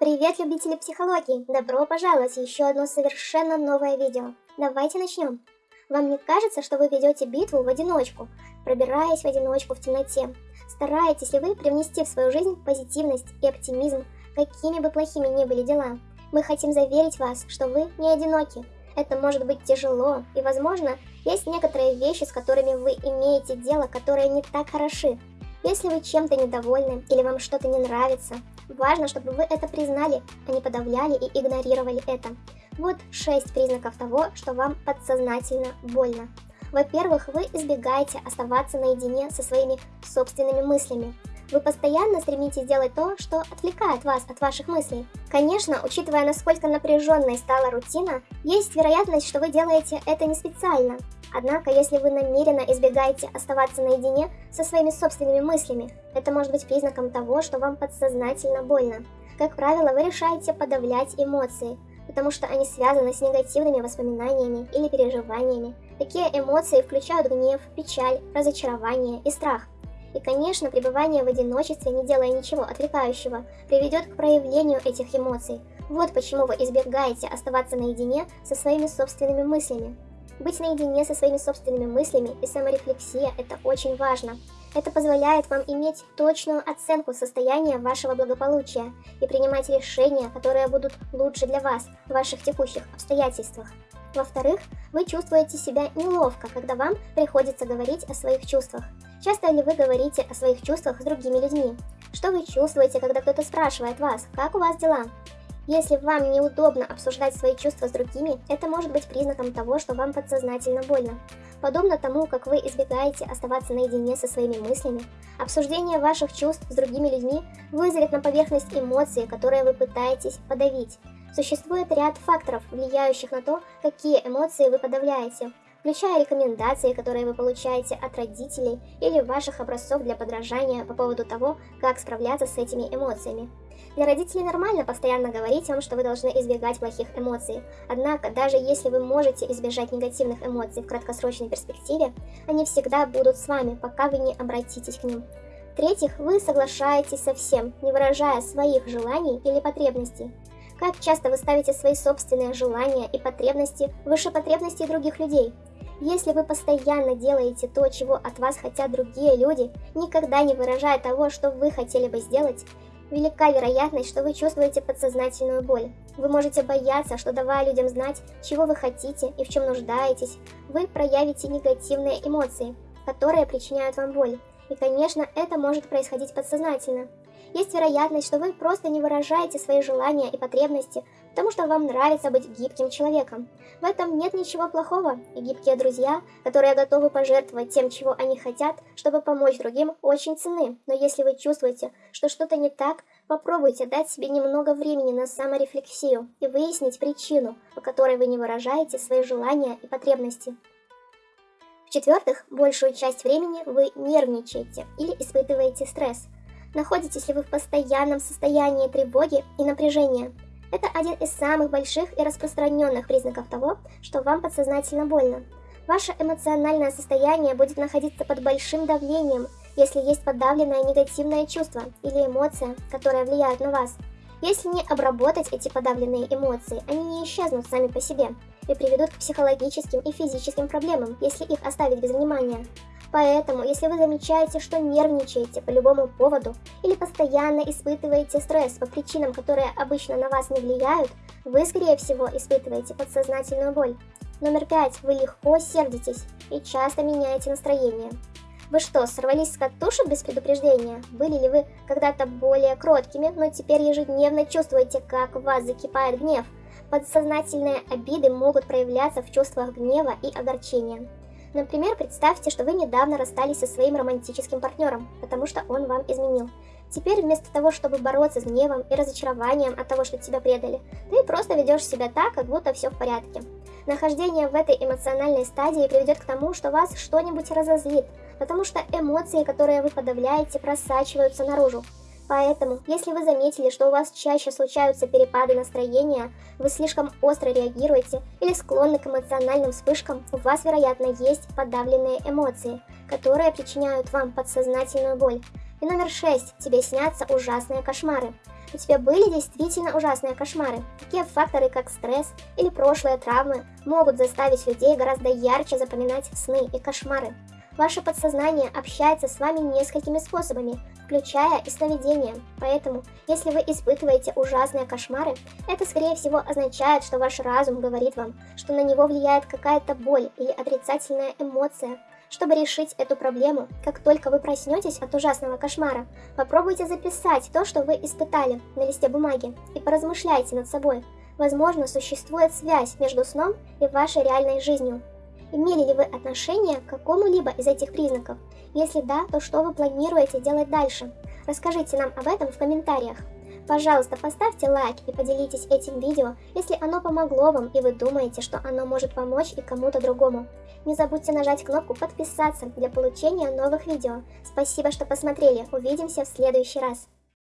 Привет, любители психологии! Добро пожаловать в еще одно совершенно новое видео. Давайте начнем. Вам не кажется, что вы ведете битву в одиночку, пробираясь в одиночку в темноте? Стараетесь ли вы привнести в свою жизнь позитивность и оптимизм, какими бы плохими ни были дела? Мы хотим заверить вас, что вы не одиноки. Это может быть тяжело, и, возможно, есть некоторые вещи, с которыми вы имеете дело, которые не так хороши. Если вы чем-то недовольны или вам что-то не нравится, важно, чтобы вы это признали, а не подавляли и игнорировали это. Вот 6 признаков того, что вам подсознательно больно. Во-первых, вы избегаете оставаться наедине со своими собственными мыслями. Вы постоянно стремитесь делать то, что отвлекает вас от ваших мыслей. Конечно, учитывая, насколько напряженной стала рутина, есть вероятность, что вы делаете это не специально. Однако, если вы намеренно избегаете оставаться наедине со своими собственными мыслями, это может быть признаком того, что вам подсознательно больно. Как правило, вы решаете подавлять эмоции, потому что они связаны с негативными воспоминаниями или переживаниями. Такие эмоции включают гнев, печаль, разочарование и страх. И, конечно, пребывание в одиночестве, не делая ничего отвлекающего, приведет к проявлению этих эмоций. Вот почему вы избегаете оставаться наедине со своими собственными мыслями. Быть наедине со своими собственными мыслями и саморефлексия – это очень важно. Это позволяет вам иметь точную оценку состояния вашего благополучия и принимать решения, которые будут лучше для вас в ваших текущих обстоятельствах. Во-вторых, вы чувствуете себя неловко, когда вам приходится говорить о своих чувствах. Часто ли вы говорите о своих чувствах с другими людьми? Что вы чувствуете, когда кто-то спрашивает вас, как у вас дела? Если вам неудобно обсуждать свои чувства с другими, это может быть признаком того, что вам подсознательно больно. Подобно тому, как вы избегаете оставаться наедине со своими мыслями, обсуждение ваших чувств с другими людьми вызовет на поверхность эмоции, которые вы пытаетесь подавить. Существует ряд факторов, влияющих на то, какие эмоции вы подавляете, включая рекомендации, которые вы получаете от родителей или ваших образцов для подражания по поводу того, как справляться с этими эмоциями. Для родителей нормально постоянно говорить вам, что вы должны избегать плохих эмоций. Однако, даже если вы можете избежать негативных эмоций в краткосрочной перспективе, они всегда будут с вами, пока вы не обратитесь к ним. В-третьих, вы соглашаетесь со всем, не выражая своих желаний или потребностей. Как часто вы ставите свои собственные желания и потребности выше потребностей других людей? Если вы постоянно делаете то, чего от вас хотят другие люди, никогда не выражая того, что вы хотели бы сделать, велика вероятность, что вы чувствуете подсознательную боль. Вы можете бояться, что давая людям знать, чего вы хотите и в чем нуждаетесь, вы проявите негативные эмоции, которые причиняют вам боль. И, конечно, это может происходить подсознательно. Есть вероятность, что вы просто не выражаете свои желания и потребности, потому что вам нравится быть гибким человеком. В этом нет ничего плохого, и гибкие друзья, которые готовы пожертвовать тем, чего они хотят, чтобы помочь другим, очень ценны. Но если вы чувствуете, что что-то не так, попробуйте дать себе немного времени на саморефлексию и выяснить причину, по которой вы не выражаете свои желания и потребности. В-четвертых, большую часть времени вы нервничаете или испытываете стресс – Находитесь ли вы в постоянном состоянии тревоги и напряжения? Это один из самых больших и распространенных признаков того, что вам подсознательно больно. Ваше эмоциональное состояние будет находиться под большим давлением, если есть подавленное негативное чувство или эмоция, которая влияет на вас. Если не обработать эти подавленные эмоции, они не исчезнут сами по себе и приведут к психологическим и физическим проблемам, если их оставить без внимания. Поэтому, если вы замечаете, что нервничаете по любому поводу или постоянно испытываете стресс по причинам, которые обычно на вас не влияют, вы, скорее всего, испытываете подсознательную боль. Номер пять. Вы легко сердитесь и часто меняете настроение. Вы что, сорвались с катушек без предупреждения? Были ли вы когда-то более кроткими, но теперь ежедневно чувствуете, как в вас закипает гнев? Подсознательные обиды могут проявляться в чувствах гнева и огорчения. Например, представьте, что вы недавно расстались со своим романтическим партнером, потому что он вам изменил. Теперь вместо того, чтобы бороться с гневом и разочарованием от того, что тебя предали, ты просто ведешь себя так, как будто все в порядке. Нахождение в этой эмоциональной стадии приведет к тому, что вас что-нибудь разозлит, потому что эмоции, которые вы подавляете, просачиваются наружу. Поэтому, если вы заметили, что у вас чаще случаются перепады настроения, вы слишком остро реагируете или склонны к эмоциональным вспышкам, у вас, вероятно, есть подавленные эмоции, которые причиняют вам подсознательную боль. И номер шесть. Тебе снятся ужасные кошмары. У тебя были действительно ужасные кошмары? Такие факторы, как стресс или прошлые травмы, могут заставить людей гораздо ярче запоминать сны и кошмары. Ваше подсознание общается с вами несколькими способами, включая и сновидения. Поэтому, если вы испытываете ужасные кошмары, это скорее всего означает, что ваш разум говорит вам, что на него влияет какая-то боль или отрицательная эмоция. Чтобы решить эту проблему, как только вы проснетесь от ужасного кошмара, попробуйте записать то, что вы испытали на листе бумаги, и поразмышляйте над собой. Возможно, существует связь между сном и вашей реальной жизнью. Имели ли вы отношение к какому-либо из этих признаков? Если да, то что вы планируете делать дальше? Расскажите нам об этом в комментариях. Пожалуйста, поставьте лайк и поделитесь этим видео, если оно помогло вам и вы думаете, что оно может помочь и кому-то другому. Не забудьте нажать кнопку подписаться для получения новых видео. Спасибо, что посмотрели. Увидимся в следующий раз.